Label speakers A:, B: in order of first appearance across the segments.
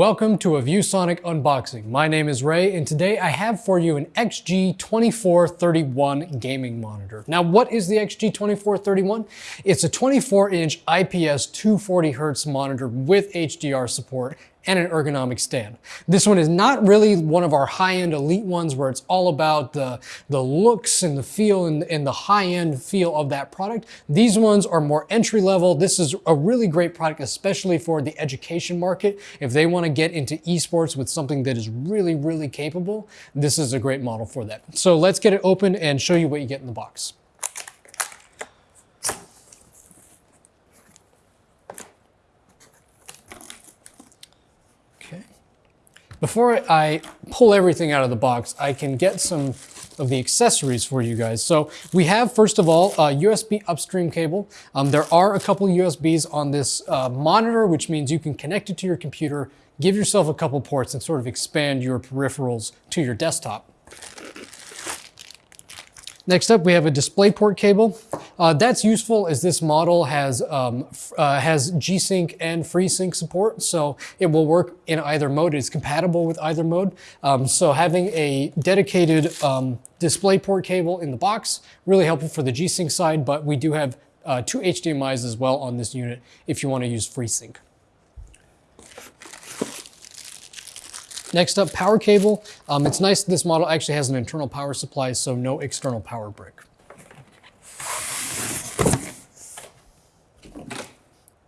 A: Welcome to a ViewSonic unboxing. My name is Ray and today I have for you an XG2431 gaming monitor. Now what is the XG2431? It's a 24 inch IPS 240 Hz monitor with HDR support and an ergonomic stand. This one is not really one of our high-end elite ones where it's all about the, the looks and the feel and, and the high-end feel of that product. These ones are more entry level. This is a really great product, especially for the education market. If they want to get into esports with something that is really, really capable, this is a great model for that. So let's get it open and show you what you get in the box. Before I pull everything out of the box, I can get some of the accessories for you guys. So we have, first of all, a USB upstream cable. Um, there are a couple USBs on this uh, monitor, which means you can connect it to your computer, give yourself a couple ports and sort of expand your peripherals to your desktop. Next up, we have a DisplayPort cable. Uh, that's useful as this model has, um, uh, has G-Sync and FreeSync support, so it will work in either mode. It's compatible with either mode. Um, so having a dedicated um, DisplayPort cable in the box, really helpful for the G-Sync side, but we do have uh, two HDMIs as well on this unit if you want to use FreeSync. Next up, power cable. Um, it's nice this model actually has an internal power supply, so no external power brick.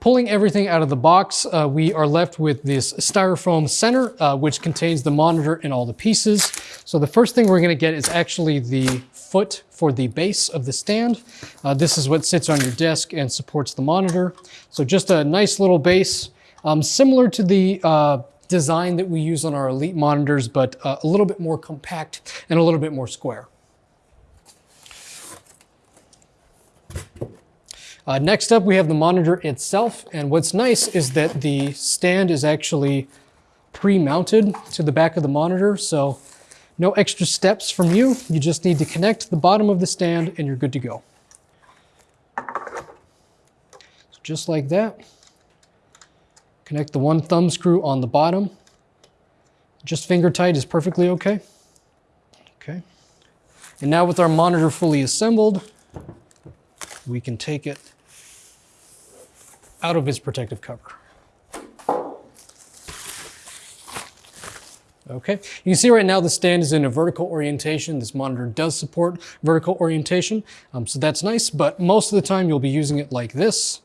A: Pulling everything out of the box, uh, we are left with this styrofoam center, uh, which contains the monitor and all the pieces. So the first thing we're gonna get is actually the foot for the base of the stand. Uh, this is what sits on your desk and supports the monitor. So just a nice little base, um, similar to the uh, design that we use on our Elite monitors, but uh, a little bit more compact and a little bit more square. Uh, next up, we have the monitor itself. And what's nice is that the stand is actually pre-mounted to the back of the monitor. So no extra steps from you. You just need to connect the bottom of the stand and you're good to go. So just like that. Connect the one thumb screw on the bottom. Just finger tight is perfectly okay. Okay. And now with our monitor fully assembled, we can take it out of its protective cover. Okay, you can see right now the stand is in a vertical orientation. This monitor does support vertical orientation, um, so that's nice, but most of the time you'll be using it like this,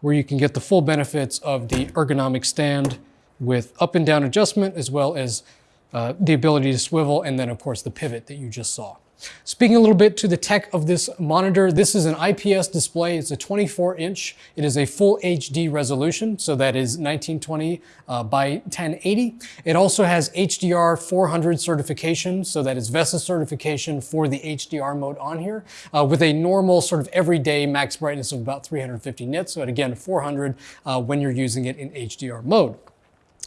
A: where you can get the full benefits of the ergonomic stand with up and down adjustment, as well as uh, the ability to swivel, and then of course the pivot that you just saw. Speaking a little bit to the tech of this monitor, this is an IPS display. It's a 24 inch. It is a full HD resolution, so that is 1920 uh, by 1080. It also has HDR 400 certification, so that is VESA certification for the HDR mode on here, uh, with a normal sort of everyday max brightness of about 350 nits. So again, 400 uh, when you're using it in HDR mode.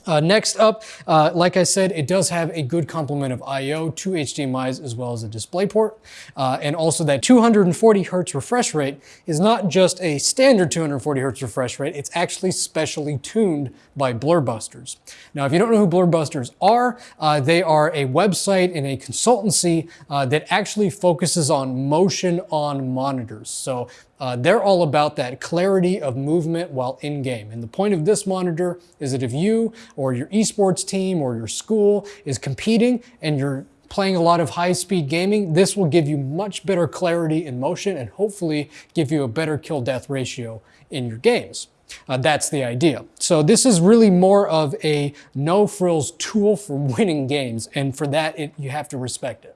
A: Uh, next up, uh, like I said, it does have a good complement of I.O., two HDMIs as well as a DisplayPort. Uh, and also that 240 hertz refresh rate is not just a standard 240 hertz refresh rate, it's actually specially tuned by Blurbusters. Now, if you don't know who Blurbusters are, uh, they are a website and a consultancy uh, that actually focuses on motion on monitors. So uh, they're all about that clarity of movement while in game. And the point of this monitor is that if you or your esports team or your school is competing and you're playing a lot of high-speed gaming, this will give you much better clarity in motion and hopefully give you a better kill-death ratio in your games. Uh, that's the idea. So this is really more of a no-frills tool for winning games, and for that, it, you have to respect it.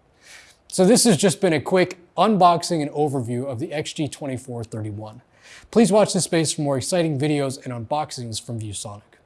A: So this has just been a quick unboxing and overview of the XG2431. Please watch this space for more exciting videos and unboxings from ViewSonic.